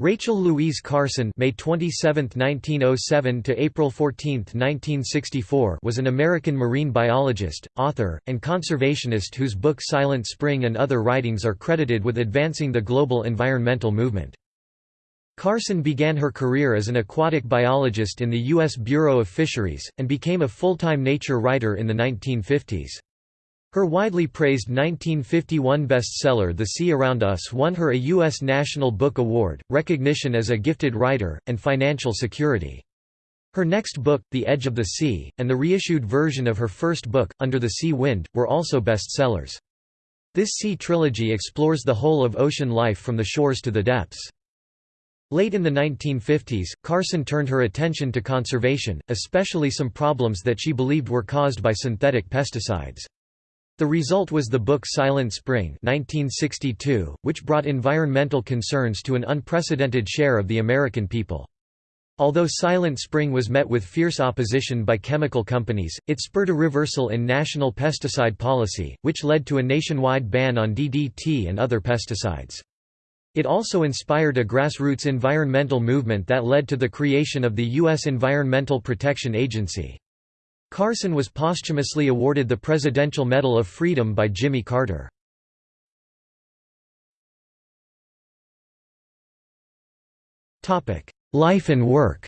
Rachel Louise Carson May 27, 1907 to April 14, 1964 was an American marine biologist, author, and conservationist whose book Silent Spring and other writings are credited with advancing the global environmental movement. Carson began her career as an aquatic biologist in the U.S. Bureau of Fisheries, and became a full-time nature writer in the 1950s. Her widely praised 1951 bestseller The Sea Around Us won her a U.S. National Book Award, recognition as a gifted writer, and financial security. Her next book, The Edge of the Sea, and the reissued version of her first book, Under the Sea Wind, were also bestsellers. This sea trilogy explores the whole of ocean life from the shores to the depths. Late in the 1950s, Carson turned her attention to conservation, especially some problems that she believed were caused by synthetic pesticides. The result was the book Silent Spring 1962, which brought environmental concerns to an unprecedented share of the American people. Although Silent Spring was met with fierce opposition by chemical companies, it spurred a reversal in national pesticide policy, which led to a nationwide ban on DDT and other pesticides. It also inspired a grassroots environmental movement that led to the creation of the U.S. Environmental Protection Agency. Carson was posthumously awarded the Presidential Medal of Freedom by Jimmy Carter. Life and work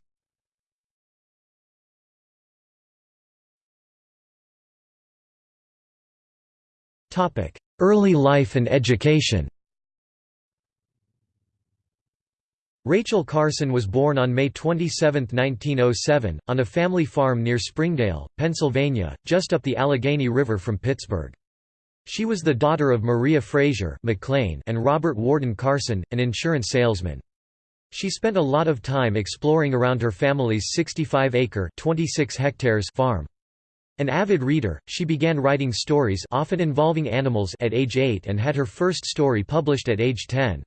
Early life and education Rachel Carson was born on May 27, 1907, on a family farm near Springdale, Pennsylvania, just up the Allegheny River from Pittsburgh. She was the daughter of Maria Frazier McLean and Robert Warden Carson, an insurance salesman. She spent a lot of time exploring around her family's 65-acre farm. An avid reader, she began writing stories often involving animals at age 8 and had her first story published at age 10.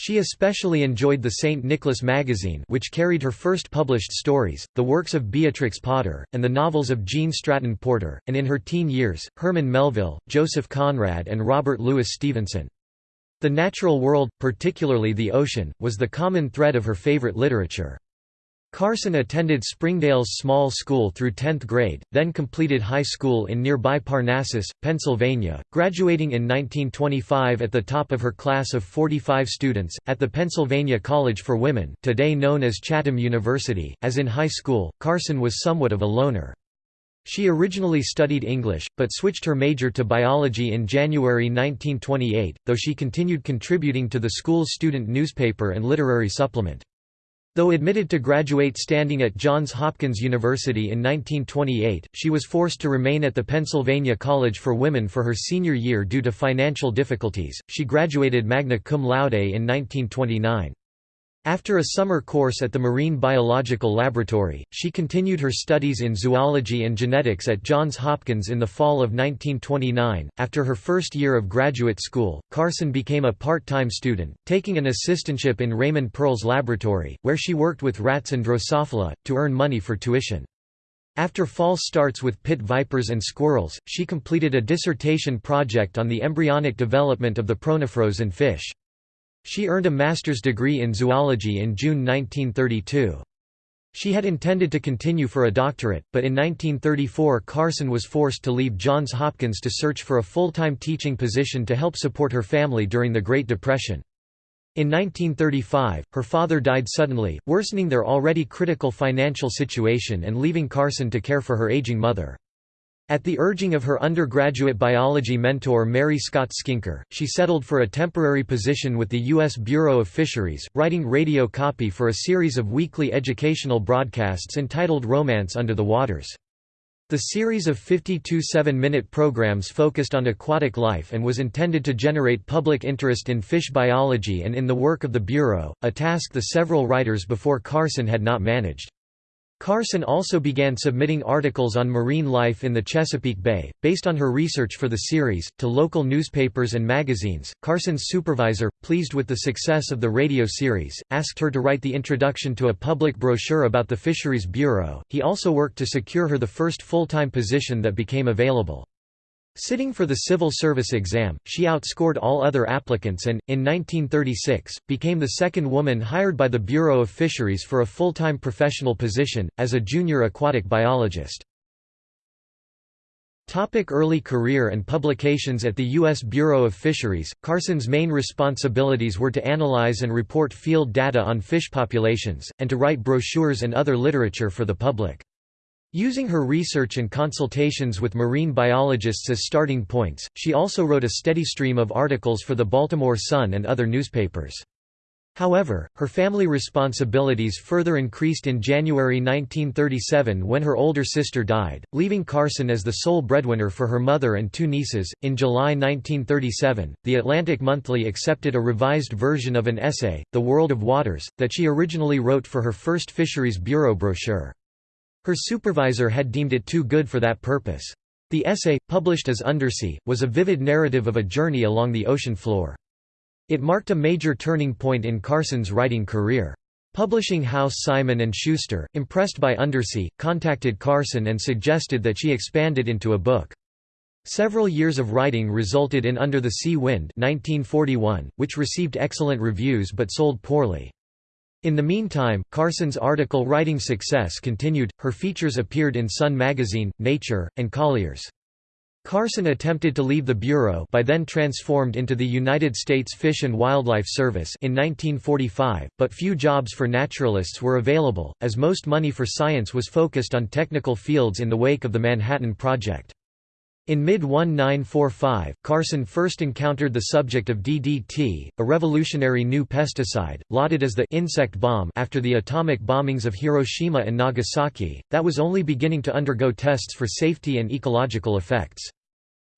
She especially enjoyed the St. Nicholas magazine which carried her first published stories, the works of Beatrix Potter, and the novels of Gene Stratton Porter, and in her teen years, Herman Melville, Joseph Conrad and Robert Louis Stevenson. The natural world, particularly the ocean, was the common thread of her favorite literature. Carson attended Springdale's small school through 10th grade, then completed high school in nearby Parnassus, Pennsylvania, graduating in 1925 at the top of her class of 45 students, at the Pennsylvania College for Women today known as Chatham University. As in high school, Carson was somewhat of a loner. She originally studied English, but switched her major to biology in January 1928, though she continued contributing to the school's student newspaper and literary supplement. Though admitted to graduate standing at Johns Hopkins University in 1928, she was forced to remain at the Pennsylvania College for Women for her senior year due to financial difficulties. She graduated magna cum laude in 1929. After a summer course at the Marine Biological Laboratory, she continued her studies in zoology and genetics at Johns Hopkins in the fall of 1929. After her first year of graduate school, Carson became a part time student, taking an assistantship in Raymond Pearl's laboratory, where she worked with rats and Drosophila, to earn money for tuition. After false starts with pit vipers and squirrels, she completed a dissertation project on the embryonic development of the protonephros in fish. She earned a master's degree in zoology in June 1932. She had intended to continue for a doctorate, but in 1934 Carson was forced to leave Johns Hopkins to search for a full-time teaching position to help support her family during the Great Depression. In 1935, her father died suddenly, worsening their already critical financial situation and leaving Carson to care for her aging mother. At the urging of her undergraduate biology mentor Mary Scott Skinker, she settled for a temporary position with the U.S. Bureau of Fisheries, writing radio copy for a series of weekly educational broadcasts entitled Romance Under the Waters. The series of 52 seven-minute programs focused on aquatic life and was intended to generate public interest in fish biology and in the work of the Bureau, a task the several writers before Carson had not managed. Carson also began submitting articles on marine life in the Chesapeake Bay, based on her research for the series, to local newspapers and magazines. Carson's supervisor, pleased with the success of the radio series, asked her to write the introduction to a public brochure about the Fisheries Bureau. He also worked to secure her the first full time position that became available. Sitting for the civil service exam, she outscored all other applicants and, in 1936, became the second woman hired by the Bureau of Fisheries for a full-time professional position, as a junior aquatic biologist. Topic early career and publications At the U.S. Bureau of Fisheries, Carson's main responsibilities were to analyze and report field data on fish populations, and to write brochures and other literature for the public. Using her research and consultations with marine biologists as starting points, she also wrote a steady stream of articles for the Baltimore Sun and other newspapers. However, her family responsibilities further increased in January 1937 when her older sister died, leaving Carson as the sole breadwinner for her mother and two nieces. In July 1937, The Atlantic Monthly accepted a revised version of an essay, The World of Waters, that she originally wrote for her first Fisheries Bureau brochure. Her supervisor had deemed it too good for that purpose. The essay, published as Undersea, was a vivid narrative of a journey along the ocean floor. It marked a major turning point in Carson's writing career. Publishing house Simon & Schuster, impressed by Undersea, contacted Carson and suggested that she expand it into a book. Several years of writing resulted in Under the Sea Wind 1941, which received excellent reviews but sold poorly. In the meantime, Carson's article writing success continued, her features appeared in Sun magazine, Nature, and Collier's. Carson attempted to leave the Bureau by then transformed into the United States Fish and Wildlife Service in 1945, but few jobs for naturalists were available, as most money for science was focused on technical fields in the wake of the Manhattan Project. In mid-1945, Carson first encountered the subject of DDT, a revolutionary new pesticide, lauded as the «insect bomb» after the atomic bombings of Hiroshima and Nagasaki, that was only beginning to undergo tests for safety and ecological effects.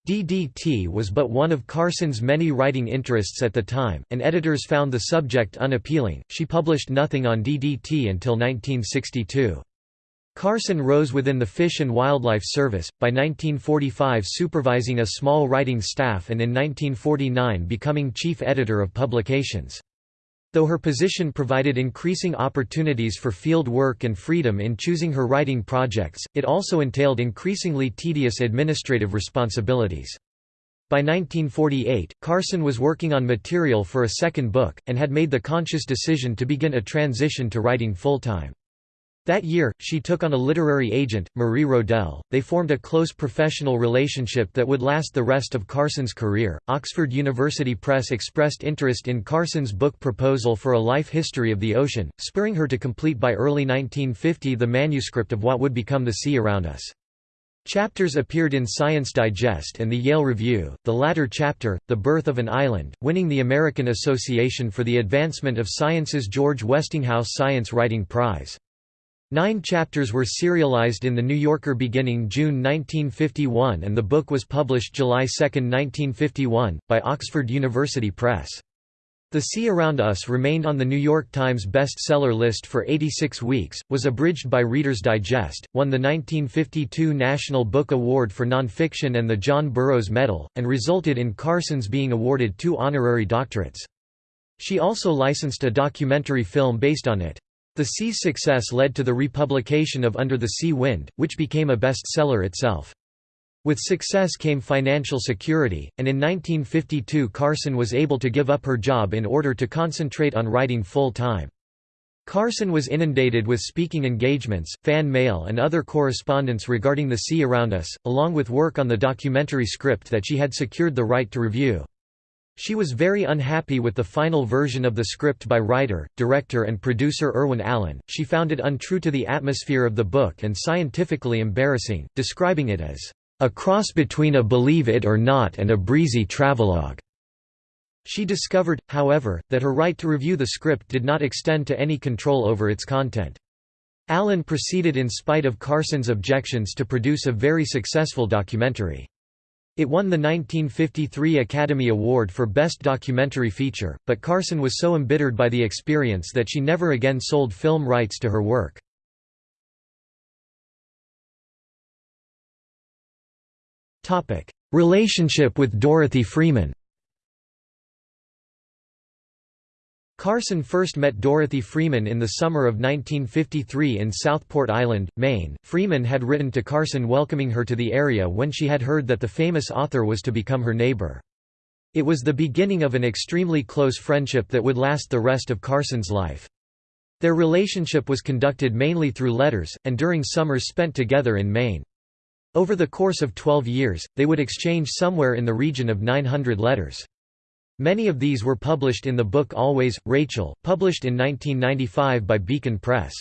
DDT was but one of Carson's many writing interests at the time, and editors found the subject unappealing. She published nothing on DDT until 1962. Carson rose within the Fish and Wildlife Service, by 1945 supervising a small writing staff and in 1949 becoming chief editor of publications. Though her position provided increasing opportunities for field work and freedom in choosing her writing projects, it also entailed increasingly tedious administrative responsibilities. By 1948, Carson was working on material for a second book, and had made the conscious decision to begin a transition to writing full-time. That year, she took on a literary agent, Marie Rodell. They formed a close professional relationship that would last the rest of Carson's career. Oxford University Press expressed interest in Carson's book proposal for a life history of the ocean, spurring her to complete by early 1950 the manuscript of what would become The Sea Around Us. Chapters appeared in Science Digest and the Yale Review, the latter chapter, The Birth of an Island, winning the American Association for the Advancement of Science's George Westinghouse Science Writing Prize. Nine chapters were serialized in The New Yorker beginning June 1951 and the book was published July 2, 1951, by Oxford University Press. The Sea Around Us remained on the New York Times bestseller list for 86 weeks, was abridged by Reader's Digest, won the 1952 National Book Award for Nonfiction and the John Burroughs Medal, and resulted in Carson's being awarded two honorary doctorates. She also licensed a documentary film based on it. The Sea's success led to the republication of Under the Sea Wind, which became a bestseller itself. With success came financial security, and in 1952 Carson was able to give up her job in order to concentrate on writing full-time. Carson was inundated with speaking engagements, fan mail and other correspondence regarding the sea around us, along with work on the documentary script that she had secured the right to review. She was very unhappy with the final version of the script by writer, director and producer Irwin Allen, she found it untrue to the atmosphere of the book and scientifically embarrassing, describing it as, "...a cross between a believe it or not and a breezy travelogue." She discovered, however, that her right to review the script did not extend to any control over its content. Allen proceeded in spite of Carson's objections to produce a very successful documentary. It won the 1953 Academy Award for Best Documentary Feature, but Carson was so embittered by the experience that she never again sold film rights to her work. Relationship with Dorothy Freeman Carson first met Dorothy Freeman in the summer of 1953 in Southport Island, Maine. Freeman had written to Carson welcoming her to the area when she had heard that the famous author was to become her neighbor. It was the beginning of an extremely close friendship that would last the rest of Carson's life. Their relationship was conducted mainly through letters, and during summers spent together in Maine. Over the course of 12 years, they would exchange somewhere in the region of 900 letters. Many of these were published in the book Always, Rachel, published in 1995 by Beacon Press.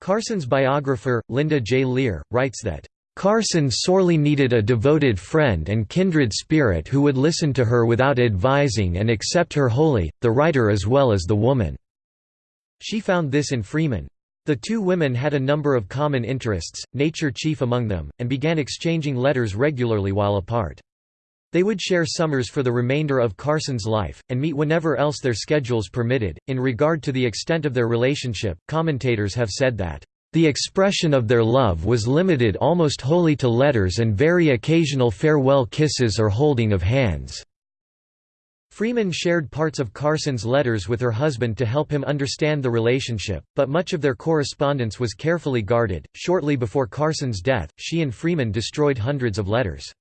Carson's biographer, Linda J. Lear, writes that, "...Carson sorely needed a devoted friend and kindred spirit who would listen to her without advising and accept her wholly, the writer as well as the woman." She found this in Freeman. The two women had a number of common interests, nature chief among them, and began exchanging letters regularly while apart. They would share summers for the remainder of Carson's life, and meet whenever else their schedules permitted. In regard to the extent of their relationship, commentators have said that, the expression of their love was limited almost wholly to letters and very occasional farewell kisses or holding of hands. Freeman shared parts of Carson's letters with her husband to help him understand the relationship, but much of their correspondence was carefully guarded. Shortly before Carson's death, she and Freeman destroyed hundreds of letters.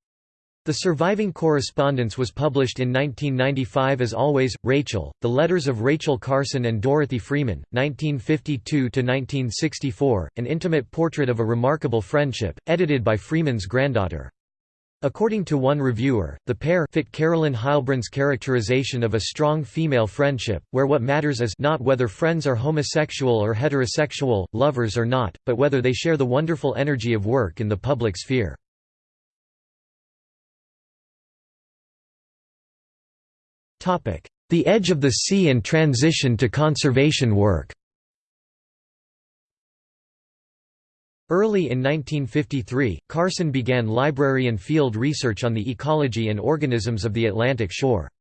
The surviving correspondence was published in 1995 as Always, Rachel, The Letters of Rachel Carson and Dorothy Freeman, 1952–1964, an intimate portrait of a remarkable friendship, edited by Freeman's granddaughter. According to one reviewer, the pair fit Carolyn Heilbrun's characterization of a strong female friendship, where what matters is not whether friends are homosexual or heterosexual, lovers or not, but whether they share the wonderful energy of work in the public sphere. The Edge of the Sea and transition to conservation work Early in 1953, Carson began library and field research on the ecology and organisms of the Atlantic shore.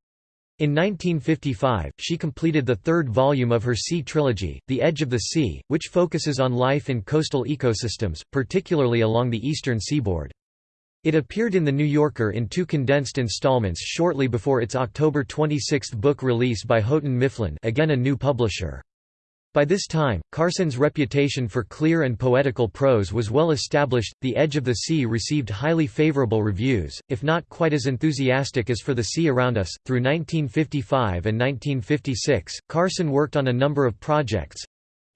In 1955, she completed the third volume of her sea trilogy, The Edge of the Sea, which focuses on life in coastal ecosystems, particularly along the eastern seaboard. It appeared in The New Yorker in two condensed installments shortly before its October 26 book release by Houghton Mifflin again a new publisher. By this time, Carson's reputation for clear and poetical prose was well established. The Edge of the Sea received highly favorable reviews, if not quite as enthusiastic as For the Sea Around Us. Through 1955 and 1956, Carson worked on a number of projects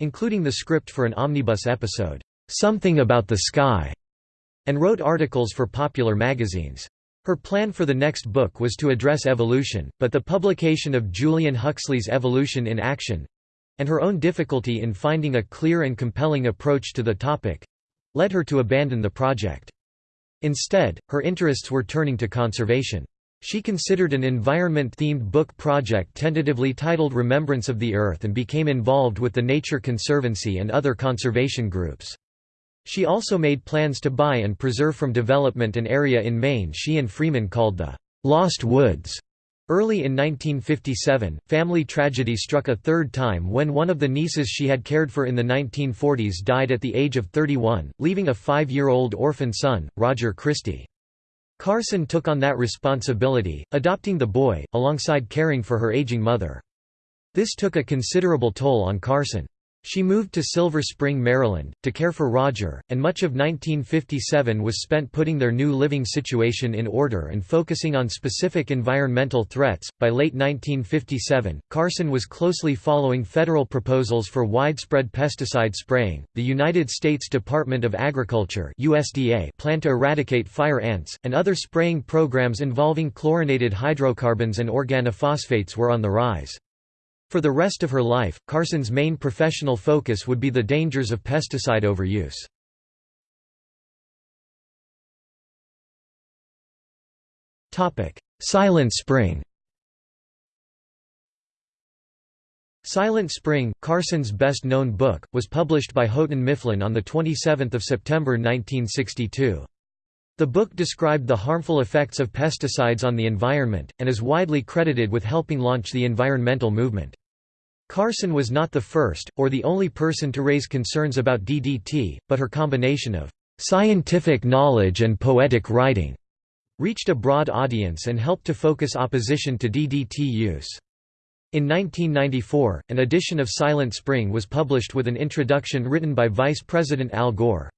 including the script for an omnibus episode, Something About the Sky, and wrote articles for popular magazines. Her plan for the next book was to address evolution, but the publication of Julian Huxley's Evolution in Action and her own difficulty in finding a clear and compelling approach to the topic led her to abandon the project. Instead, her interests were turning to conservation. She considered an environment-themed book project tentatively titled Remembrance of the Earth and became involved with the Nature Conservancy and other conservation groups. She also made plans to buy and preserve from development an area in Maine she and Freeman called the Lost Woods. Early in 1957, family tragedy struck a third time when one of the nieces she had cared for in the 1940s died at the age of 31, leaving a five-year-old orphan son, Roger Christie. Carson took on that responsibility, adopting the boy, alongside caring for her aging mother. This took a considerable toll on Carson. She moved to Silver Spring, Maryland, to care for Roger, and much of 1957 was spent putting their new living situation in order and focusing on specific environmental threats. By late 1957, Carson was closely following federal proposals for widespread pesticide spraying. The United States Department of Agriculture (USDA) planned to eradicate fire ants, and other spraying programs involving chlorinated hydrocarbons and organophosphates were on the rise. For the rest of her life, Carson's main professional focus would be the dangers of pesticide overuse. Silent Spring Silent Spring, Carson's best-known book, was published by Houghton Mifflin on 27 September 1962. The book described the harmful effects of pesticides on the environment, and is widely credited with helping launch the environmental movement. Carson was not the first, or the only person to raise concerns about DDT, but her combination of scientific knowledge and poetic writing reached a broad audience and helped to focus opposition to DDT use. In 1994, an edition of Silent Spring was published with an introduction written by Vice President Al Gore.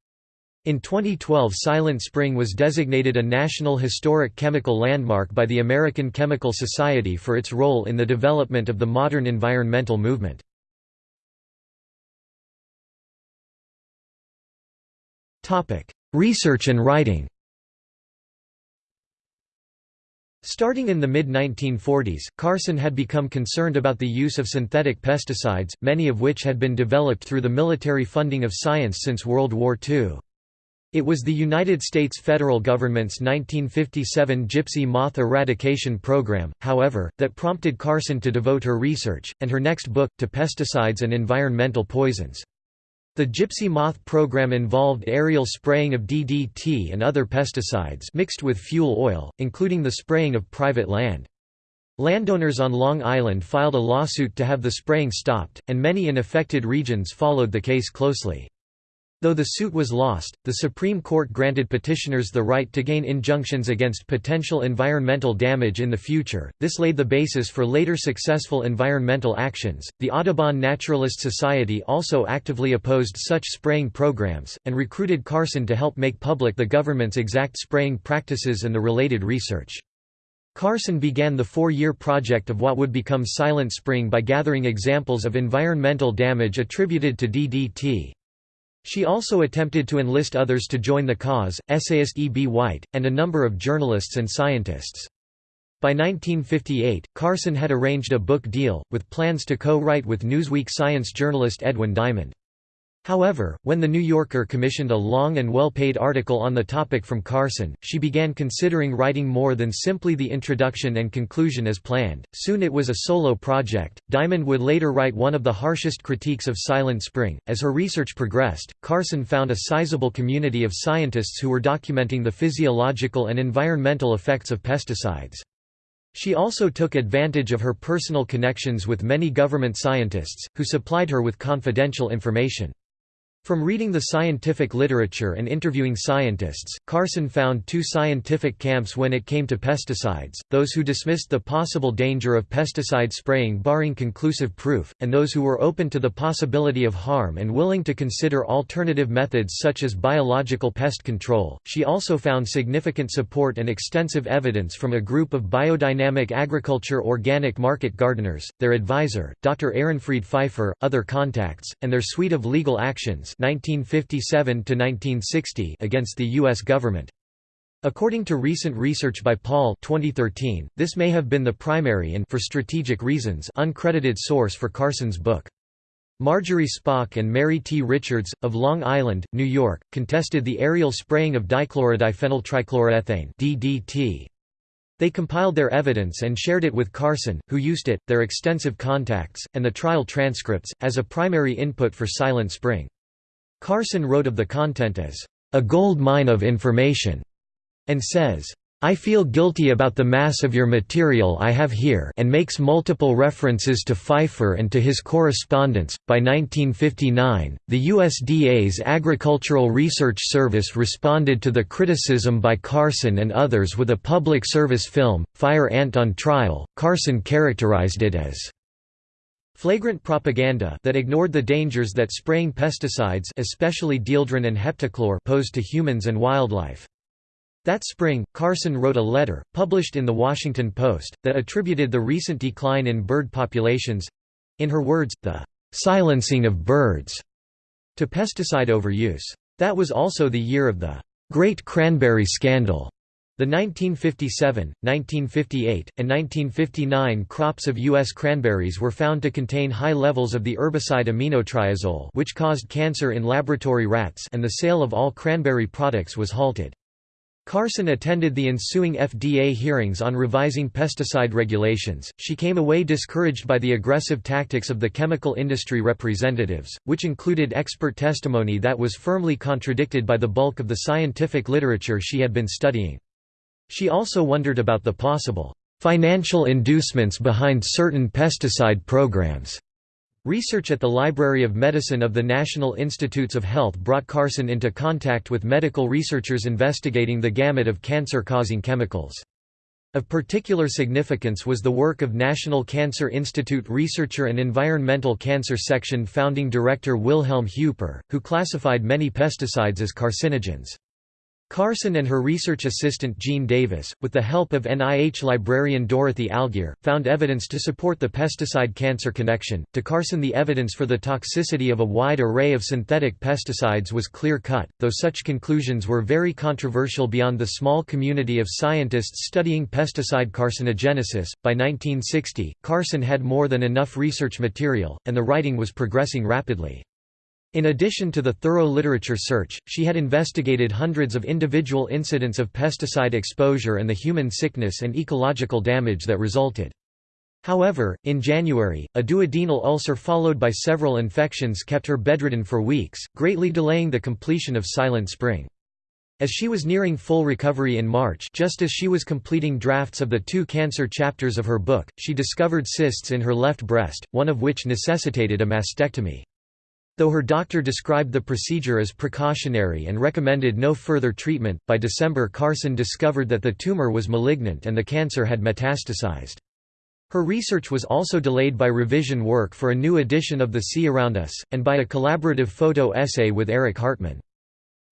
In 2012 Silent Spring was designated a National Historic Chemical Landmark by the American Chemical Society for its role in the development of the modern environmental movement. Research and writing Starting in the mid-1940s, Carson had become concerned about the use of synthetic pesticides, many of which had been developed through the military funding of science since World War II. It was the United States federal government's 1957 gypsy moth eradication program, however, that prompted Carson to devote her research, and her next book, to pesticides and environmental poisons. The Gypsy Moth program involved aerial spraying of DDT and other pesticides mixed with fuel oil, including the spraying of private land. Landowners on Long Island filed a lawsuit to have the spraying stopped, and many in affected regions followed the case closely. Though the suit was lost, the Supreme Court granted petitioners the right to gain injunctions against potential environmental damage in the future. This laid the basis for later successful environmental actions. The Audubon Naturalist Society also actively opposed such spraying programs, and recruited Carson to help make public the government's exact spraying practices and the related research. Carson began the four-year project of what would become Silent Spring by gathering examples of environmental damage attributed to DDT. She also attempted to enlist others to join the cause, essayist E. B. White, and a number of journalists and scientists. By 1958, Carson had arranged a book deal, with plans to co-write with Newsweek science journalist Edwin Diamond. However, when The New Yorker commissioned a long and well-paid article on the topic from Carson, she began considering writing more than simply the introduction and conclusion as planned. Soon it was a solo project. Diamond would later write one of the harshest critiques of Silent Spring. As her research progressed, Carson found a sizable community of scientists who were documenting the physiological and environmental effects of pesticides. She also took advantage of her personal connections with many government scientists, who supplied her with confidential information. From reading the scientific literature and interviewing scientists, Carson found two scientific camps when it came to pesticides, those who dismissed the possible danger of pesticide spraying barring conclusive proof, and those who were open to the possibility of harm and willing to consider alternative methods such as biological pest control. She also found significant support and extensive evidence from a group of biodynamic agriculture organic market gardeners, their advisor, Dr. Ehrenfried Pfeiffer, other contacts, and their suite of legal actions 1957 against the U.S. government. According to recent research by Paul 2013, this may have been the primary and for strategic reasons uncredited source for Carson's book. Marjorie Spock and Mary T. Richards, of Long Island, New York, contested the aerial spraying of dichlorodiphenyltrichloroethane DDT. They compiled their evidence and shared it with Carson, who used it, their extensive contacts, and the trial transcripts, as a primary input for Silent Spring. Carson wrote of the content as, "...a gold mine of information", and says, I feel guilty about the mass of your material I have here and makes multiple references to Pfeiffer and to his correspondence. By 1959, the USDA's Agricultural Research Service responded to the criticism by Carson and others with a public service film, Fire Ant on Trial. Carson characterized it as Flagrant propaganda that ignored the dangers that spraying pesticides especially dieldrin and heptachlor posed to humans and wildlife. That spring, Carson wrote a letter, published in The Washington Post, that attributed the recent decline in bird populations—in her words, the "...silencing of birds", to pesticide overuse. That was also the year of the "...Great Cranberry Scandal", the 1957, 1958, and 1959 crops of U.S. cranberries were found to contain high levels of the herbicide aminotriazole which caused cancer in laboratory rats and the sale of all cranberry products was halted. Carson attended the ensuing FDA hearings on revising pesticide regulations. She came away discouraged by the aggressive tactics of the chemical industry representatives, which included expert testimony that was firmly contradicted by the bulk of the scientific literature she had been studying. She also wondered about the possible financial inducements behind certain pesticide programs. Research at the Library of Medicine of the National Institutes of Health brought Carson into contact with medical researchers investigating the gamut of cancer-causing chemicals. Of particular significance was the work of National Cancer Institute researcher and Environmental Cancer Section founding director Wilhelm Hueper, who classified many pesticides as carcinogens. Carson and her research assistant Jean Davis, with the help of NIH librarian Dorothy Algire, found evidence to support the pesticide-cancer connection. To Carson the evidence for the toxicity of a wide array of synthetic pesticides was clear-cut, though such conclusions were very controversial beyond the small community of scientists studying pesticide carcinogenesis. By 1960, Carson had more than enough research material, and the writing was progressing rapidly. In addition to the thorough literature search, she had investigated hundreds of individual incidents of pesticide exposure and the human sickness and ecological damage that resulted. However, in January, a duodenal ulcer followed by several infections kept her bedridden for weeks, greatly delaying the completion of Silent Spring. As she was nearing full recovery in March just as she was completing drafts of the two cancer chapters of her book, she discovered cysts in her left breast, one of which necessitated a mastectomy. Though her doctor described the procedure as precautionary and recommended no further treatment, by December Carson discovered that the tumor was malignant and the cancer had metastasized. Her research was also delayed by revision work for a new edition of The Sea Around Us, and by a collaborative photo essay with Erich Hartmann.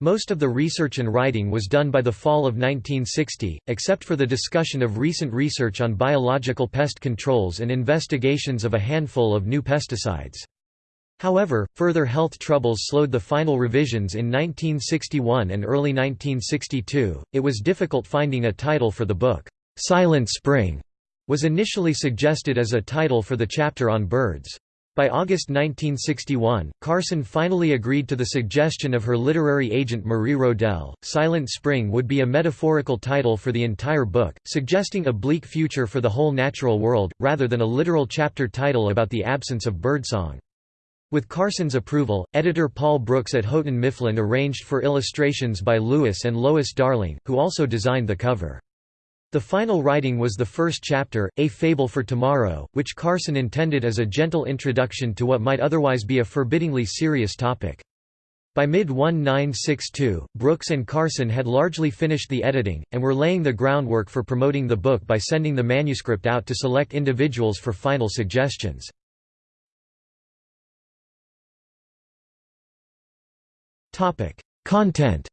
Most of the research and writing was done by the fall of 1960, except for the discussion of recent research on biological pest controls and investigations of a handful of new pesticides. However, further health troubles slowed the final revisions in 1961 and early 1962. It was difficult finding a title for the book. Silent Spring was initially suggested as a title for the chapter on birds. By August 1961, Carson finally agreed to the suggestion of her literary agent Marie Rodell. Silent Spring would be a metaphorical title for the entire book, suggesting a bleak future for the whole natural world, rather than a literal chapter title about the absence of birdsong. With Carson's approval, editor Paul Brooks at Houghton Mifflin arranged for illustrations by Lewis and Lois Darling, who also designed the cover. The final writing was the first chapter, A Fable for Tomorrow, which Carson intended as a gentle introduction to what might otherwise be a forbiddingly serious topic. By mid-1962, Brooks and Carson had largely finished the editing, and were laying the groundwork for promoting the book by sending the manuscript out to select individuals for final suggestions. Topic: Content.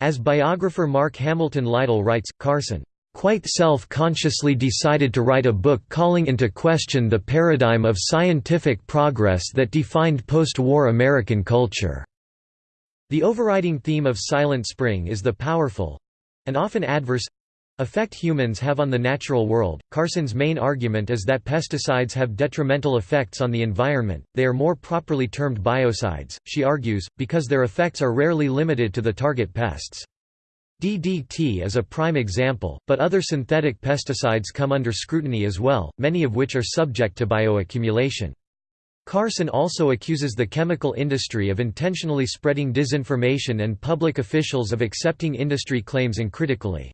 As biographer Mark Hamilton Lytle writes, Carson quite self-consciously decided to write a book calling into question the paradigm of scientific progress that defined post-war American culture. The overriding theme of Silent Spring is the powerful—and often adverse Effect humans have on the natural world. Carson's main argument is that pesticides have detrimental effects on the environment, they are more properly termed biocides, she argues, because their effects are rarely limited to the target pests. DDT is a prime example, but other synthetic pesticides come under scrutiny as well, many of which are subject to bioaccumulation. Carson also accuses the chemical industry of intentionally spreading disinformation and public officials of accepting industry claims uncritically.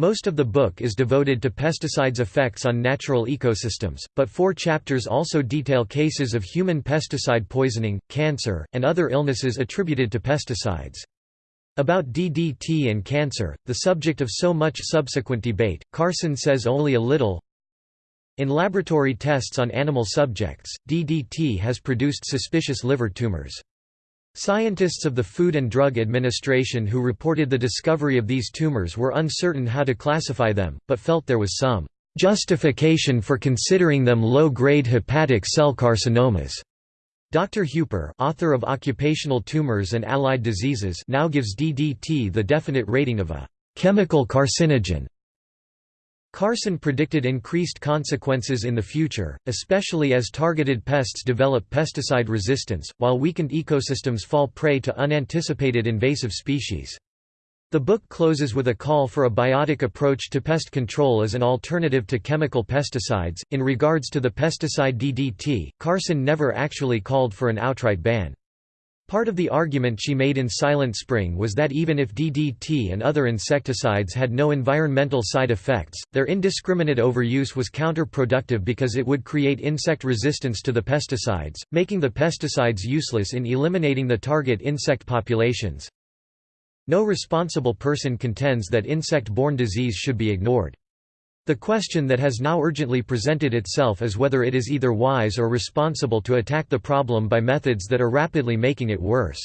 Most of the book is devoted to pesticides' effects on natural ecosystems, but four chapters also detail cases of human pesticide poisoning, cancer, and other illnesses attributed to pesticides. About DDT and cancer, the subject of so much subsequent debate, Carson says only a little. In laboratory tests on animal subjects, DDT has produced suspicious liver tumors. Scientists of the Food and Drug Administration who reported the discovery of these tumors were uncertain how to classify them, but felt there was some justification for considering them low-grade hepatic cell carcinomas. Dr. Hueper author of Occupational Tumors and Allied Diseases now gives DDT the definite rating of a chemical carcinogen. Carson predicted increased consequences in the future, especially as targeted pests develop pesticide resistance, while weakened ecosystems fall prey to unanticipated invasive species. The book closes with a call for a biotic approach to pest control as an alternative to chemical pesticides. In regards to the pesticide DDT, Carson never actually called for an outright ban. Part of the argument she made in Silent Spring was that even if DDT and other insecticides had no environmental side effects, their indiscriminate overuse was counterproductive because it would create insect resistance to the pesticides, making the pesticides useless in eliminating the target insect populations. No responsible person contends that insect-borne disease should be ignored. The question that has now urgently presented itself is whether it is either wise or responsible to attack the problem by methods that are rapidly making it worse.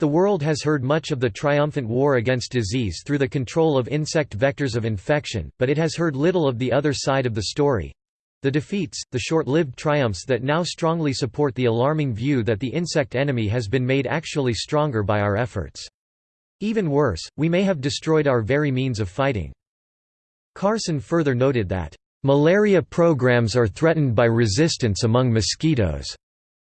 The world has heard much of the triumphant war against disease through the control of insect vectors of infection, but it has heard little of the other side of the story—the defeats, the short-lived triumphs that now strongly support the alarming view that the insect enemy has been made actually stronger by our efforts. Even worse, we may have destroyed our very means of fighting. Carson further noted that, "...malaria programs are threatened by resistance among mosquitoes."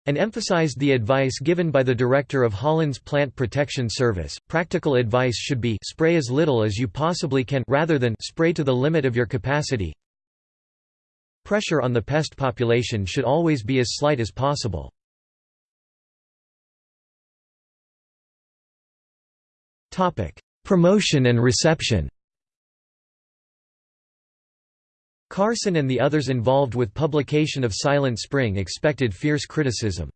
and emphasized the advice given by the director of Holland's Plant Protection Service. Practical advice should be spray as little as you possibly can rather than spray to the limit of your capacity. Pressure on the pest population should always be as slight as possible. Promotion and reception. Carson and the others involved with publication of Silent Spring expected fierce criticism.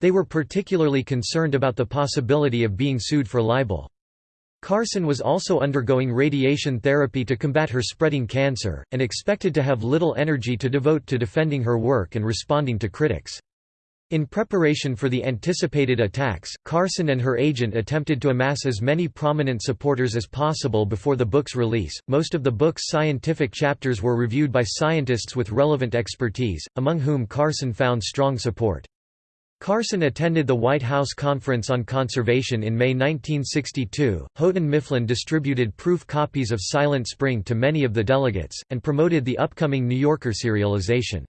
They were particularly concerned about the possibility of being sued for libel. Carson was also undergoing radiation therapy to combat her spreading cancer, and expected to have little energy to devote to defending her work and responding to critics. In preparation for the anticipated attacks, Carson and her agent attempted to amass as many prominent supporters as possible before the book's release. Most of the book's scientific chapters were reviewed by scientists with relevant expertise, among whom Carson found strong support. Carson attended the White House Conference on Conservation in May 1962. Houghton Mifflin distributed proof copies of Silent Spring to many of the delegates, and promoted the upcoming New Yorker serialization.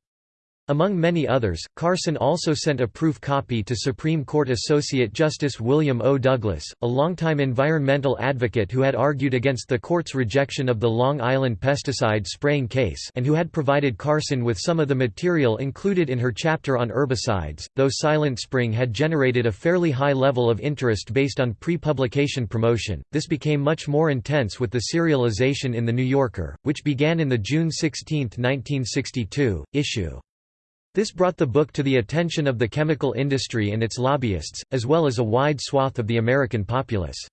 Among many others, Carson also sent a proof copy to Supreme Court Associate Justice William O. Douglas, a longtime environmental advocate who had argued against the court's rejection of the Long Island pesticide spraying case and who had provided Carson with some of the material included in her chapter on herbicides. Though Silent Spring had generated a fairly high level of interest based on pre-publication promotion, this became much more intense with the serialization in The New Yorker, which began in the June 16, 1962, issue. This brought the book to the attention of the chemical industry and its lobbyists, as well as a wide swath of the American populace.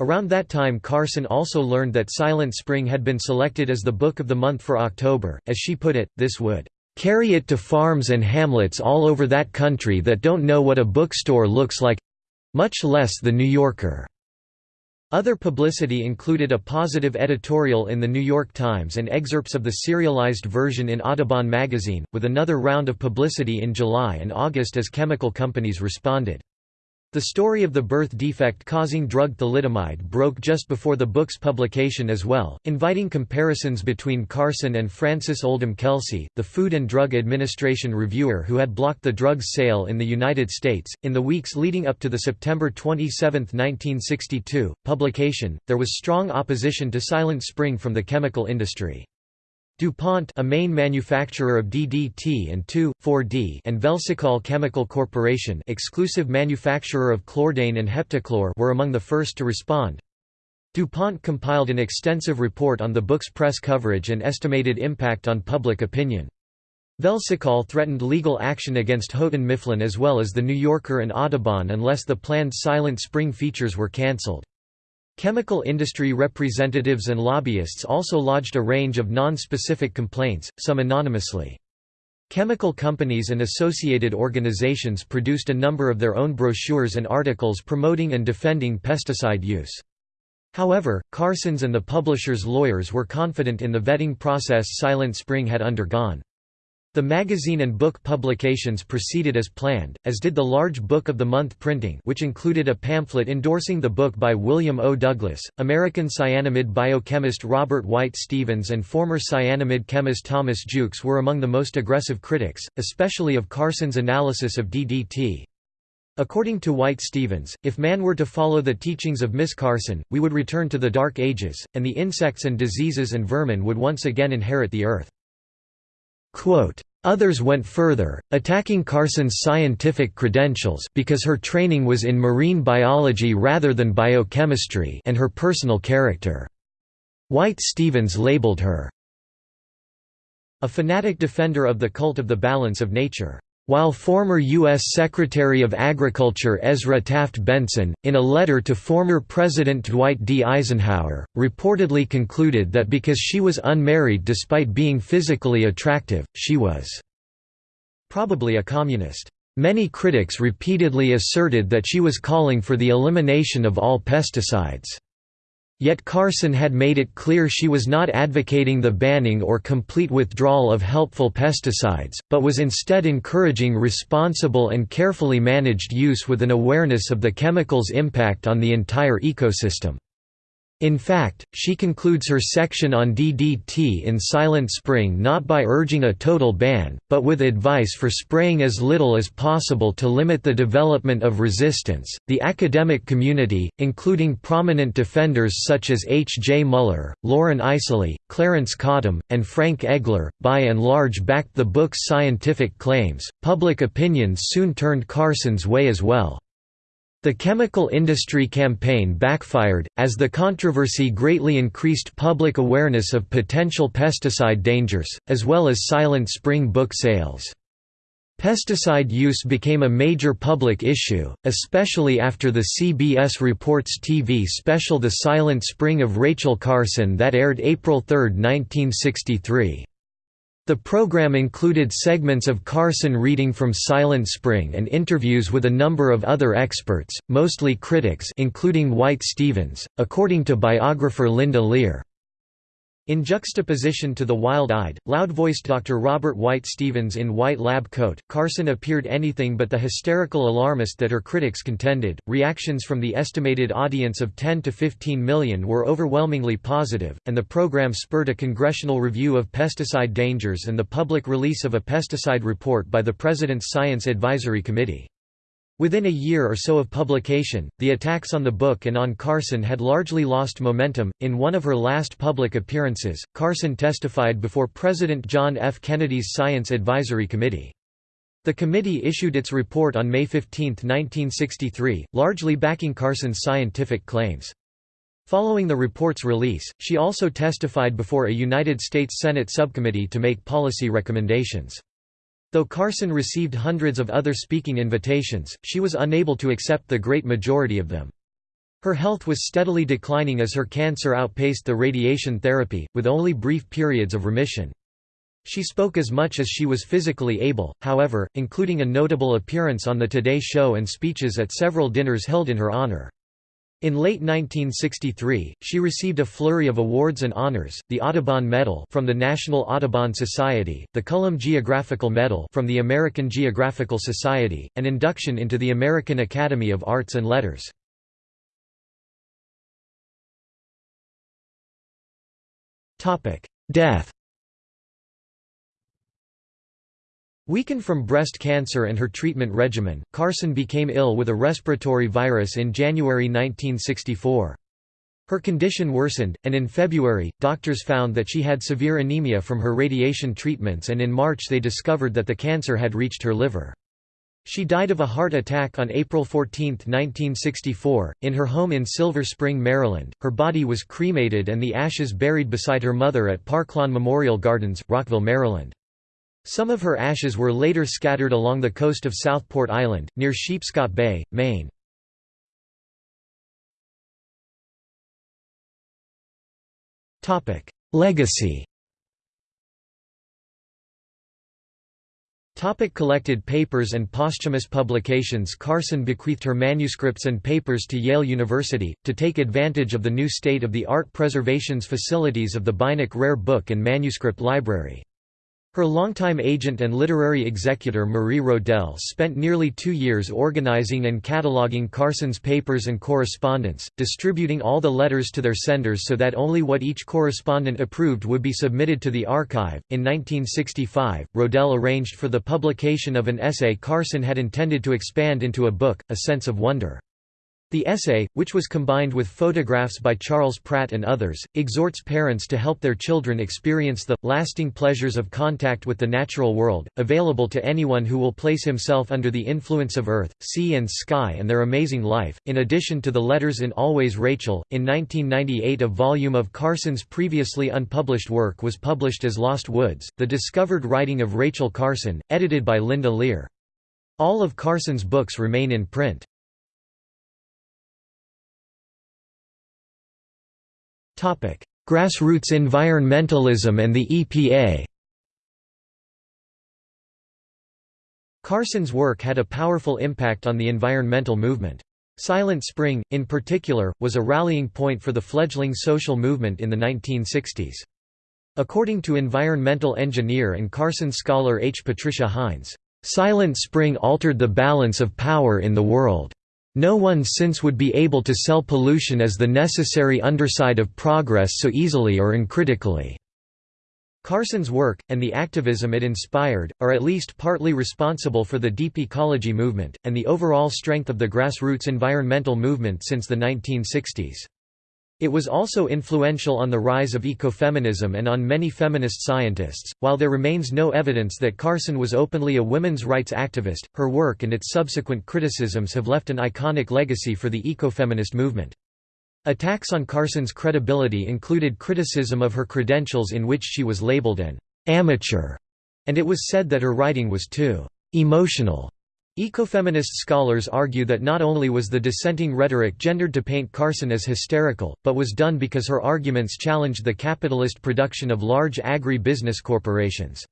Around that time Carson also learned that Silent Spring had been selected as the book of the month for October. As she put it, this would carry it to farms and hamlets all over that country that don't know what a bookstore looks like—much less the New Yorker. Other publicity included a positive editorial in The New York Times and excerpts of the serialized version in Audubon magazine, with another round of publicity in July and August as chemical companies responded. The story of the birth defect causing drug thalidomide broke just before the book's publication as well, inviting comparisons between Carson and Frances Oldham Kelsey, the Food and Drug Administration reviewer who had blocked the drug's sale in the United States. In the weeks leading up to the September 27, 1962, publication, there was strong opposition to Silent Spring from the chemical industry. DuPont a main manufacturer of DDT and 2,4-D and Velsicol Chemical Corporation exclusive manufacturer of chlordane and heptachlor were among the first to respond. DuPont compiled an extensive report on the book's press coverage and estimated impact on public opinion. Velsicol threatened legal action against Houghton Mifflin as well as The New Yorker and Audubon unless the planned Silent Spring features were cancelled. Chemical industry representatives and lobbyists also lodged a range of non-specific complaints, some anonymously. Chemical companies and associated organizations produced a number of their own brochures and articles promoting and defending pesticide use. However, Carson's and the publisher's lawyers were confident in the vetting process Silent Spring had undergone. The magazine and book publications proceeded as planned, as did the large Book of the Month printing which included a pamphlet endorsing the book by William O. Douglas, American Cyanamid biochemist Robert White Stevens and former Cyanamid chemist Thomas Jukes were among the most aggressive critics, especially of Carson's analysis of DDT. According to White Stevens, if man were to follow the teachings of Miss Carson, we would return to the Dark Ages, and the insects and diseases and vermin would once again inherit the earth. Quote, Others went further, attacking Carson's scientific credentials because her training was in marine biology rather than biochemistry and her personal character. White Stevens labeled her a fanatic defender of the cult of the balance of nature. While former U.S. Secretary of Agriculture Ezra Taft Benson, in a letter to former President Dwight D. Eisenhower, reportedly concluded that because she was unmarried despite being physically attractive, she was probably a communist. Many critics repeatedly asserted that she was calling for the elimination of all pesticides. Yet Carson had made it clear she was not advocating the banning or complete withdrawal of helpful pesticides, but was instead encouraging responsible and carefully managed use with an awareness of the chemical's impact on the entire ecosystem. In fact, she concludes her section on DDT in Silent Spring not by urging a total ban, but with advice for spraying as little as possible to limit the development of resistance. The academic community, including prominent defenders such as H. J. Muller, Loren Eiseley, Clarence Cottam, and Frank Egler, by and large backed the book's scientific claims. Public opinion soon turned Carson's way as well. The chemical industry campaign backfired, as the controversy greatly increased public awareness of potential pesticide dangers, as well as Silent Spring book sales. Pesticide use became a major public issue, especially after the CBS Reports TV special The Silent Spring of Rachel Carson that aired April 3, 1963. The program included segments of Carson reading from Silent Spring and interviews with a number of other experts, mostly critics including White Stevens, according to biographer Linda Lear. In juxtaposition to the wild-eyed, loud-voiced Dr. Robert White Stevens in white lab coat, Carson appeared anything but the hysterical alarmist that her critics contended. Reactions from the estimated audience of 10 to 15 million were overwhelmingly positive, and the program spurred a congressional review of pesticide dangers and the public release of a pesticide report by the President's Science Advisory Committee. Within a year or so of publication, the attacks on the book and on Carson had largely lost momentum. In one of her last public appearances, Carson testified before President John F. Kennedy's Science Advisory Committee. The committee issued its report on May 15, 1963, largely backing Carson's scientific claims. Following the report's release, she also testified before a United States Senate subcommittee to make policy recommendations. Though Carson received hundreds of other speaking invitations, she was unable to accept the great majority of them. Her health was steadily declining as her cancer outpaced the radiation therapy, with only brief periods of remission. She spoke as much as she was physically able, however, including a notable appearance on The Today Show and speeches at several dinners held in her honor. In late 1963, she received a flurry of awards and honors, the Audubon Medal from the National Audubon Society, the Cullum Geographical Medal from the American Geographical Society, and induction into the American Academy of Arts and Letters. Death Weakened from breast cancer and her treatment regimen, Carson became ill with a respiratory virus in January 1964. Her condition worsened, and in February, doctors found that she had severe anemia from her radiation treatments and in March they discovered that the cancer had reached her liver. She died of a heart attack on April 14, 1964, in her home in Silver Spring, Maryland. Her body was cremated and the ashes buried beside her mother at Parklawn Memorial Gardens, Rockville, Maryland. Some of her ashes were later scattered along the coast of Southport Island, near Sheepscot Bay, Maine. Legacy Topic collected papers and posthumous publications Carson bequeathed her manuscripts and papers to Yale University, to take advantage of the new state-of-the-art preservations facilities of the Beinecke Rare Book and Manuscript Library. Her longtime agent and literary executor Marie Rodell spent nearly two years organizing and cataloging Carson's papers and correspondence, distributing all the letters to their senders so that only what each correspondent approved would be submitted to the archive. In 1965, Rodell arranged for the publication of an essay Carson had intended to expand into a book, A Sense of Wonder. The essay, which was combined with photographs by Charles Pratt and others, exhorts parents to help their children experience the, lasting pleasures of contact with the natural world, available to anyone who will place himself under the influence of earth, sea and sky and their amazing life. In addition to the letters in Always Rachel, in 1998 a volume of Carson's previously unpublished work was published as Lost Woods, the discovered writing of Rachel Carson, edited by Linda Lear. All of Carson's books remain in print. Grassroots environmentalism and the EPA Carson's work had a powerful impact on the environmental movement. Silent Spring, in particular, was a rallying point for the fledgling social movement in the 1960s. According to environmental engineer and Carson scholar H. Patricia Hynes, "...Silent Spring altered the balance of power in the world. No one since would be able to sell pollution as the necessary underside of progress so easily or uncritically." Carson's work, and the activism it inspired, are at least partly responsible for the deep ecology movement, and the overall strength of the grassroots environmental movement since the 1960s. It was also influential on the rise of ecofeminism and on many feminist scientists. While there remains no evidence that Carson was openly a women's rights activist, her work and its subsequent criticisms have left an iconic legacy for the ecofeminist movement. Attacks on Carson's credibility included criticism of her credentials in which she was labeled an amateur, and it was said that her writing was too emotional Ecofeminist scholars argue that not only was the dissenting rhetoric gendered to paint Carson as hysterical, but was done because her arguments challenged the capitalist production of large agri-business corporations.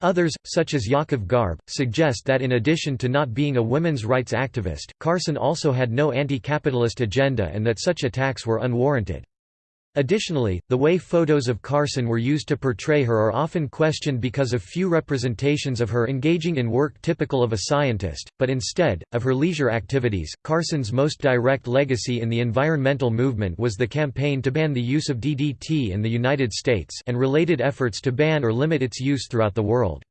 Others, such as Yaakov Garb, suggest that in addition to not being a women's rights activist, Carson also had no anti-capitalist agenda and that such attacks were unwarranted. Additionally, the way photos of Carson were used to portray her are often questioned because of few representations of her engaging in work typical of a scientist, but instead, of her leisure activities. Carson's most direct legacy in the environmental movement was the campaign to ban the use of DDT in the United States and related efforts to ban or limit its use throughout the world.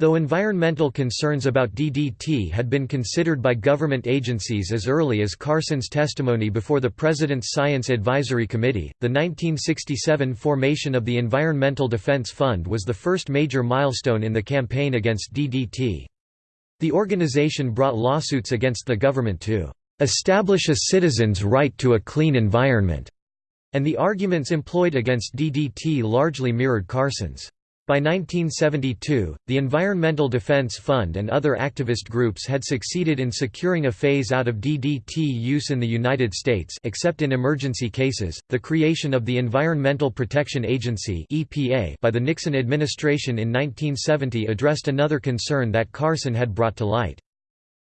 Though environmental concerns about DDT had been considered by government agencies as early as Carson's testimony before the President's Science Advisory Committee, the 1967 formation of the Environmental Defense Fund was the first major milestone in the campaign against DDT. The organization brought lawsuits against the government to establish a citizen's right to a clean environment, and the arguments employed against DDT largely mirrored Carson's. By 1972, the Environmental Defense Fund and other activist groups had succeeded in securing a phase out of DDT use in the United States except in emergency cases. The creation of the Environmental Protection Agency (EPA) by the Nixon administration in 1970 addressed another concern that Carson had brought to light.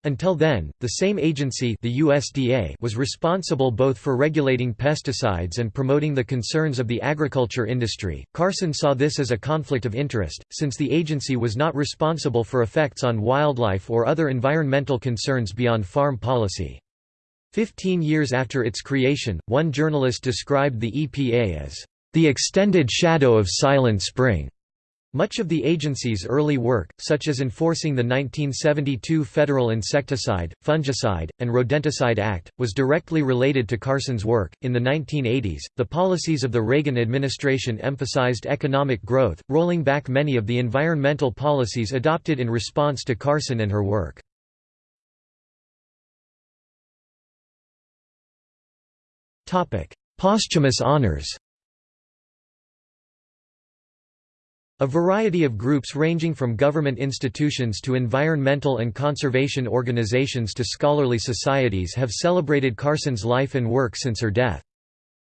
Until then, the same agency the USDA was responsible both for regulating pesticides and promoting the concerns of the agriculture industry. Carson saw this as a conflict of interest, since the agency was not responsible for effects on wildlife or other environmental concerns beyond farm policy. Fifteen years after its creation, one journalist described the EPA as the extended shadow of Silent Spring. Much of the agency's early work, such as enforcing the 1972 Federal Insecticide, Fungicide, and Rodenticide Act, was directly related to Carson's work. In the 1980s, the policies of the Reagan administration emphasized economic growth, rolling back many of the environmental policies adopted in response to Carson and her work. Posthumous honors A variety of groups ranging from government institutions to environmental and conservation organizations to scholarly societies have celebrated Carson's life and work since her death.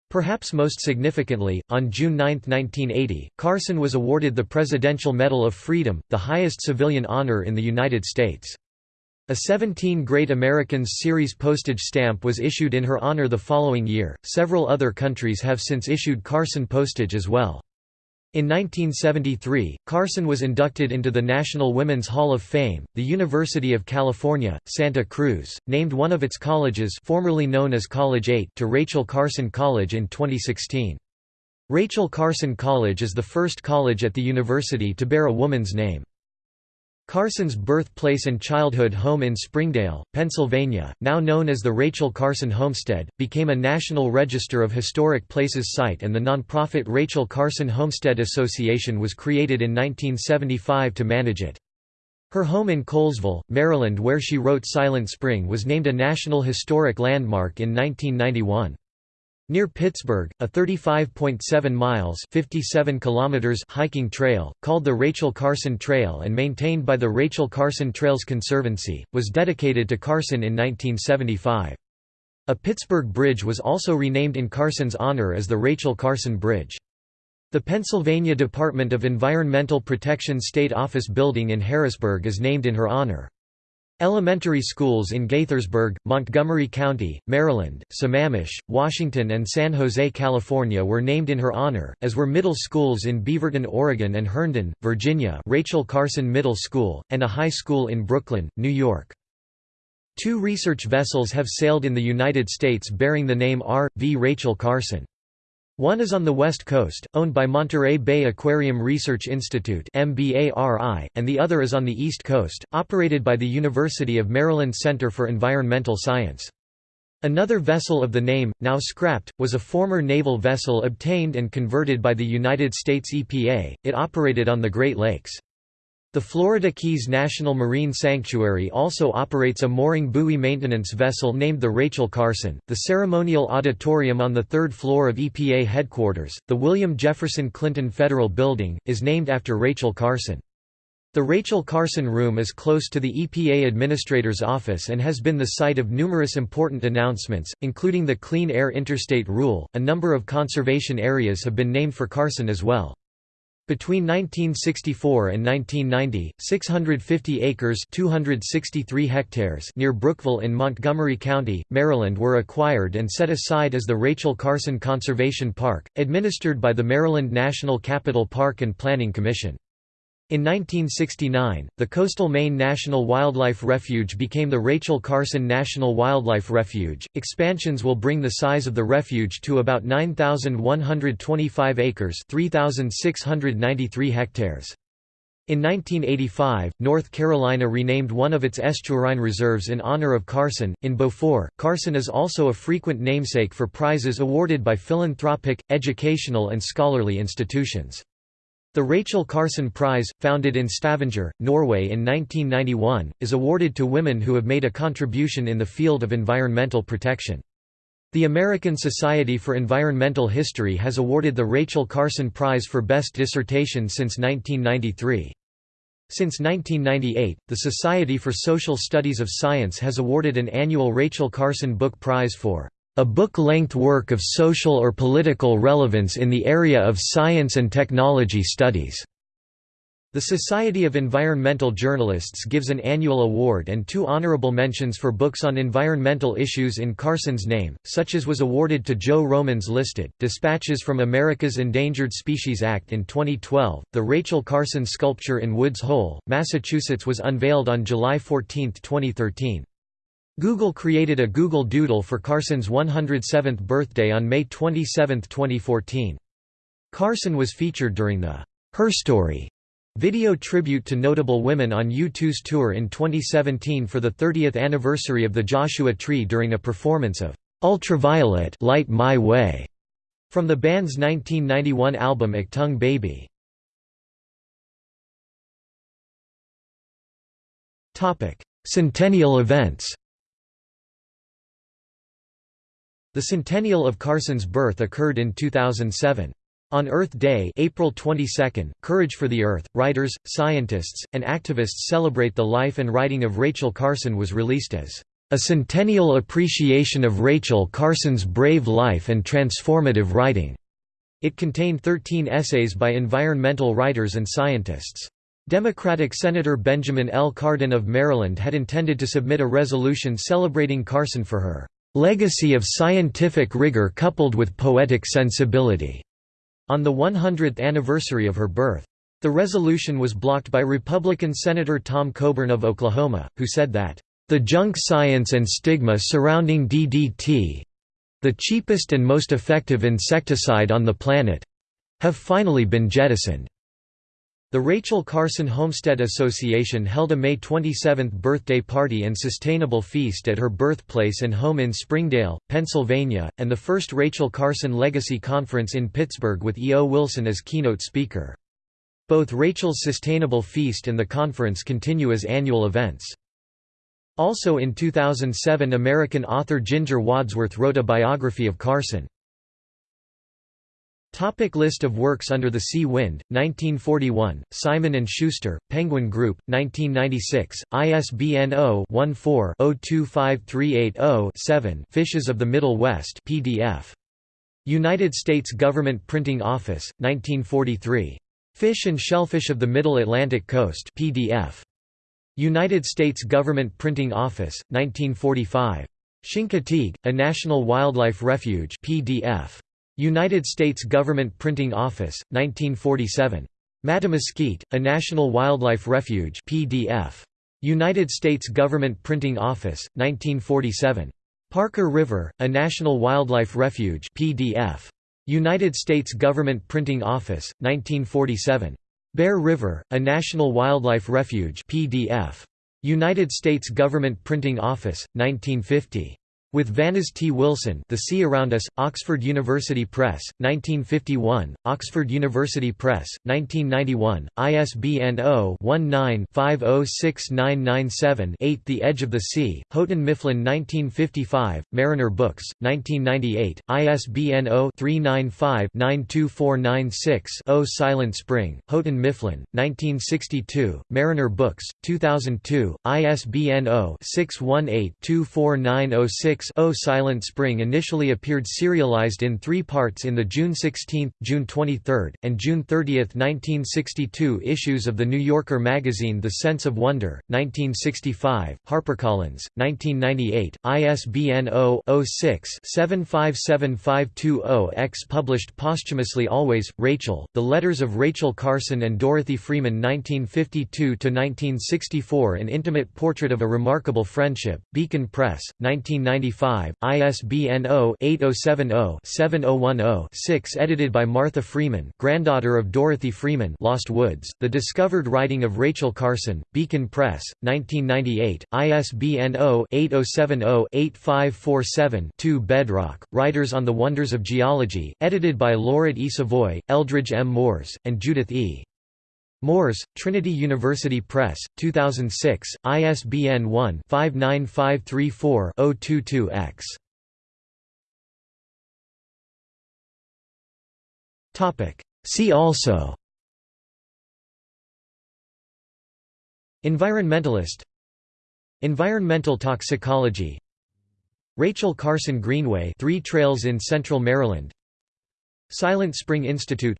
Perhaps most significantly, on June 9, 1980, Carson was awarded the Presidential Medal of Freedom, the highest civilian honor in the United States. A 17 Great Americans series postage stamp was issued in her honor the following year. Several other countries have since issued Carson postage as well. In 1973, Carson was inducted into the National Women's Hall of Fame. The University of California, Santa Cruz, named one of its colleges, formerly known as College 8, to Rachel Carson College in 2016. Rachel Carson College is the first college at the university to bear a woman's name. Carson's birthplace and childhood home in Springdale, Pennsylvania, now known as the Rachel Carson Homestead, became a National Register of Historic Places site and the nonprofit Rachel Carson Homestead Association was created in 1975 to manage it. Her home in Colesville, Maryland where she wrote Silent Spring was named a National Historic Landmark in 1991. Near Pittsburgh, a 35.7 miles 57 kilometers hiking trail, called the Rachel Carson Trail and maintained by the Rachel Carson Trails Conservancy, was dedicated to Carson in 1975. A Pittsburgh bridge was also renamed in Carson's honor as the Rachel Carson Bridge. The Pennsylvania Department of Environmental Protection State Office building in Harrisburg is named in her honor. Elementary schools in Gaithersburg, Montgomery County, Maryland, Sammamish, Washington and San Jose, California were named in her honor, as were middle schools in Beaverton, Oregon and Herndon, Virginia Rachel Carson Middle School, and a high school in Brooklyn, New York. Two research vessels have sailed in the United States bearing the name R. V. Rachel Carson. One is on the west coast, owned by Monterey Bay Aquarium Research Institute and the other is on the east coast, operated by the University of Maryland Center for Environmental Science. Another vessel of the name, now scrapped, was a former naval vessel obtained and converted by the United States EPA, it operated on the Great Lakes. The Florida Keys National Marine Sanctuary also operates a mooring buoy maintenance vessel named the Rachel Carson. The ceremonial auditorium on the third floor of EPA headquarters, the William Jefferson Clinton Federal Building, is named after Rachel Carson. The Rachel Carson Room is close to the EPA Administrator's office and has been the site of numerous important announcements, including the Clean Air Interstate Rule. A number of conservation areas have been named for Carson as well. Between 1964 and 1990, 650 acres 263 hectares near Brookville in Montgomery County, Maryland were acquired and set aside as the Rachel Carson Conservation Park, administered by the Maryland National Capital Park and Planning Commission. In 1969, the coastal Maine National Wildlife Refuge became the Rachel Carson National Wildlife Refuge. Expansions will bring the size of the refuge to about 9,125 acres, 3,693 hectares. In 1985, North Carolina renamed one of its estuarine reserves in honor of Carson. In Beaufort, Carson is also a frequent namesake for prizes awarded by philanthropic, educational, and scholarly institutions. The Rachel Carson Prize, founded in Stavanger, Norway in 1991, is awarded to women who have made a contribution in the field of environmental protection. The American Society for Environmental History has awarded the Rachel Carson Prize for Best Dissertation since 1993. Since 1998, the Society for Social Studies of Science has awarded an annual Rachel Carson Book Prize for a book-length work of social or political relevance in the area of science and technology studies. The Society of Environmental Journalists gives an annual award and two honorable mentions for books on environmental issues in Carson's name, such as was awarded to Joe Roman's listed. Dispatches from America's Endangered Species Act in 2012. The Rachel Carson sculpture in Woods Hole, Massachusetts was unveiled on July 14, 2013. Google created a Google Doodle for Carson's 107th birthday on May 27, 2014. Carson was featured during the Her Story video tribute to notable women on U2's tour in 2017 for the 30th anniversary of the Joshua Tree during a performance of Ultraviolet Light My Way from the band's 1991 album Achtung Baby. Centennial events The centennial of Carson's birth occurred in 2007. On Earth Day April 22, Courage for the Earth, writers, scientists, and activists celebrate the life and writing of Rachel Carson was released as a centennial appreciation of Rachel Carson's brave life and transformative writing. It contained 13 essays by environmental writers and scientists. Democratic Senator Benjamin L. Cardin of Maryland had intended to submit a resolution celebrating Carson for her legacy of scientific rigor coupled with poetic sensibility, on the 100th anniversary of her birth. The resolution was blocked by Republican Senator Tom Coburn of Oklahoma, who said that, "...the junk science and stigma surrounding DDT—the cheapest and most effective insecticide on the planet—have finally been jettisoned." The Rachel Carson Homestead Association held a May 27 birthday party and sustainable feast at her birthplace and home in Springdale, Pennsylvania, and the first Rachel Carson Legacy Conference in Pittsburgh with E. O. Wilson as keynote speaker. Both Rachel's Sustainable Feast and the conference continue as annual events. Also in 2007 American author Ginger Wadsworth wrote a biography of Carson. Topic list of works Under the Sea Wind, 1941, Simon & Schuster, Penguin Group, 1996, ISBN 0-14-025380-7 Fishes of the Middle West PDF. United States Government Printing Office, 1943. Fish and Shellfish of the Middle Atlantic Coast PDF. United States Government Printing Office, 1945. Chincoteague, a National Wildlife Refuge PDF. United States Government Printing Office, 1947. Mattamuskeet, a National Wildlife Refuge PDF. United States Government Printing Office, 1947. Parker River, a National Wildlife Refuge PDF. United States Government Printing Office, 1947. Bear River, a National Wildlife Refuge PDF. United States Government Printing Office, 1950. With Vanez T. Wilson The Sea Around Us, Oxford University Press, 1951, Oxford University Press, 1991, ISBN 0-19-506997-8 The Edge of the Sea, Houghton Mifflin 1955, Mariner Books, 1998, ISBN 0-395-92496-0 Silent Spring, Houghton Mifflin, 1962, Mariner Books, 2002, ISBN 0-618 24906 O Silent Spring initially appeared serialized in three parts in the June 16, June 23, and June 30, 1962 issues of The New Yorker magazine The Sense of Wonder, 1965, HarperCollins, 1998, ISBN 0-06-757520-X published posthumously Always, Rachel, The Letters of Rachel Carson and Dorothy Freeman 1952–1964 An Intimate Portrait of a Remarkable Friendship, Beacon Press, 1990 1995, ISBN 0-8070-7010-6 edited by Martha Freeman granddaughter of Dorothy Freeman Lost Woods, The Discovered Writing of Rachel Carson, Beacon Press, 1998, ISBN 0-8070-8547-2 Bedrock, Writers on the Wonders of Geology, edited by Lauret E. Savoy, Eldridge M. Moores, and Judith E. Moores, Trinity University Press, 2006, ISBN 1-59534-022-X. See also Environmentalist Environmental toxicology Rachel Carson Greenway Three Trails in Central Maryland Silent Spring Institute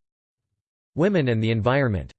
Women and the Environment